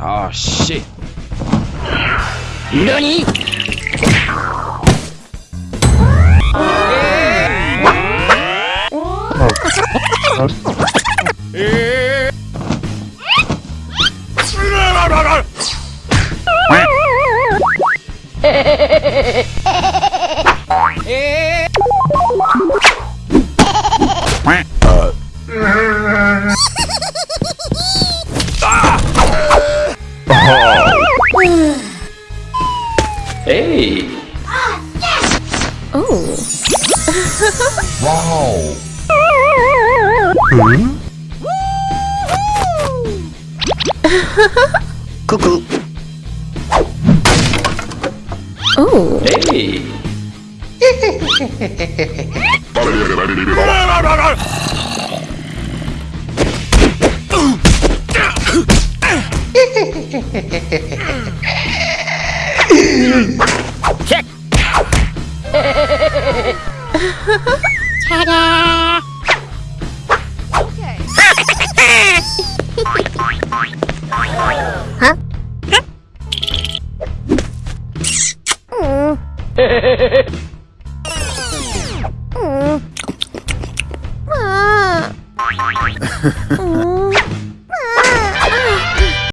Oh shit. NANI? Hey. Oh. Cuckoo. Oh. Hey. Mm. Aww.